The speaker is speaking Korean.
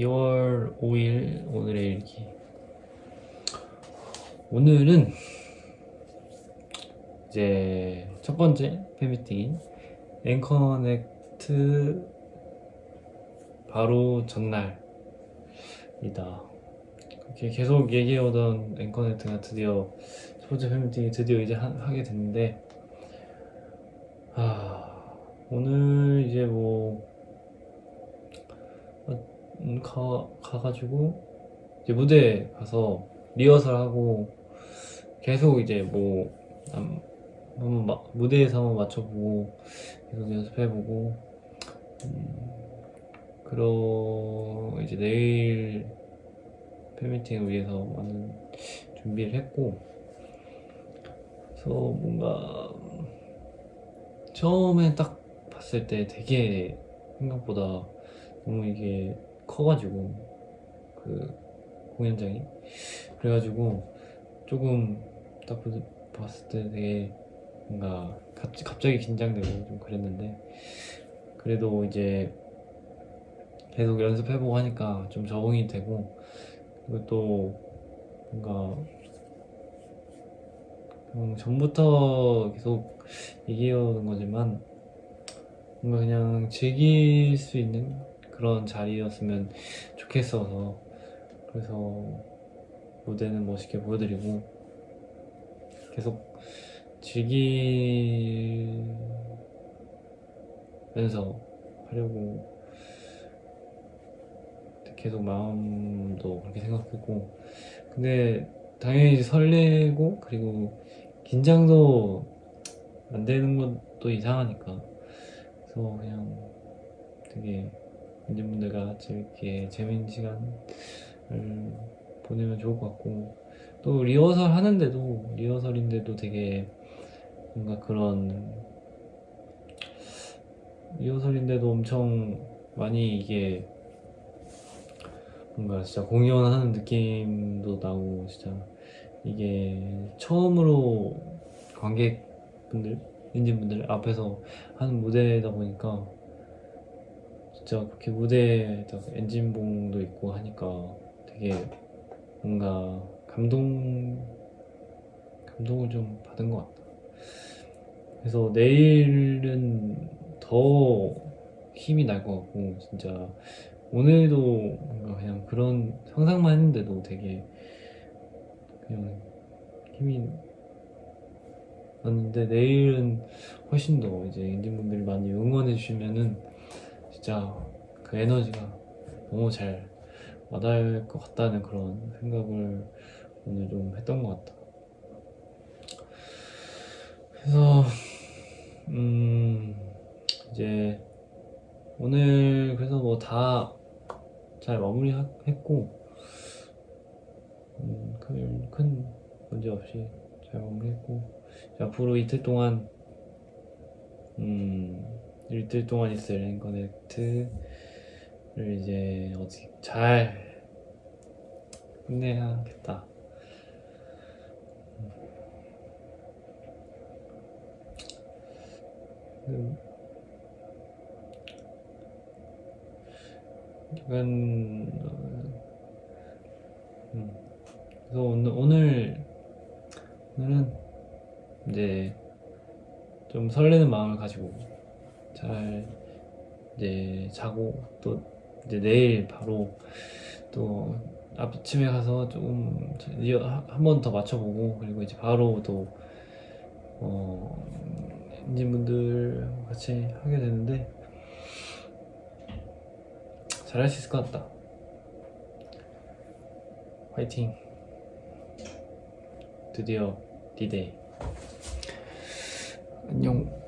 2월 5일 오늘의 일기. 오늘은 이제 첫 번째 팬미팅인 앵커넥트 바로 전날이다. 그렇게 계속 얘기해오던 앵커넥트가 드디어 첫 번째 팬미팅이 드디어 이제 하, 게 됐는데 아 오늘 이제 뭐 음, 가, 가가지고 이제 무대에 가서 리허설 하고 계속 이제 뭐 음, 한번 마, 무대에서 한번 맞춰보고 계속 연습해보고 음, 그러 이제 내일 팬미팅을 위해서 많은 준비를 했고 그래서 뭔가 처음에 딱 봤을 때 되게 생각보다 너무 이게 커가지고 그 공연장이. 그래가지고 조금 딱 봤을 때 되게 뭔가 갑자기 긴장되고 좀 그랬는데 그래도 이제 계속 연습해보고 하니까 좀 적응이 되고 그리고 또 뭔가 음, 전부터 계속 얘기해오는 거지만 뭔가 그냥 즐길 수 있는 그런 자리였으면 좋겠어서 그래서 무대는 멋있게 보여드리고 계속 즐기면서 하려고 계속 마음도 그렇게 생각했고. 근데 당연히 설레고 그리고 긴장도 안 되는 것도 이상하니까. 그래서 그냥 되게 팬분들과 재밌게 재밌는 시간을 보내면 좋을 것 같고 또 리허설 하는데도 리허설인데도 되게 뭔가 그런 리허설인데도 엄청 많이 이게 뭔가 진짜 공연하는 느낌도 나고 진짜 이게 처음으로 관객분들 인진분들 앞에서 하는 무대다 보니까 진짜 그렇게 무대에다가 엔진봉도 있고 하니까 되게 뭔가 감동 감동을 좀 받은 것 같다. 그래서 내일은 더 힘이 날 것 같고 진짜 오늘도 뭔가 그냥 그런 상상만 했는데도 되게 그냥 힘이 났는데 내일은 훨씬 더 이제 인진분들이 많이 응원해 주시면은 진짜 그 에너지가 너무 잘 와닿을 것 같다는 그런 생각을 오늘 좀 했던 것 같다. 그래서 음 이제 오늘 그래서 뭐 다 잘 마무리했고 음, 큰, 큰 문제 없이 잘 마무리했고 앞으로 이틀 동안 음 이틀 동안 있을 앵커넥트를 이제 어떻게 잘 끝내야겠다 음. 약간 음. 그래서 오늘, 오늘 오늘은 이제 좀 설레는 마음을 가지고 잘 이제 자고 또 이제 내일 바로 또 아침에 가서 조금 한 번 더 맞춰보고 그리고 이제 바로 또 어, 엔진분들 같이 하게 되는데 잘할 수 있을 것 같다. 화이팅. 드디어 디데이 안녕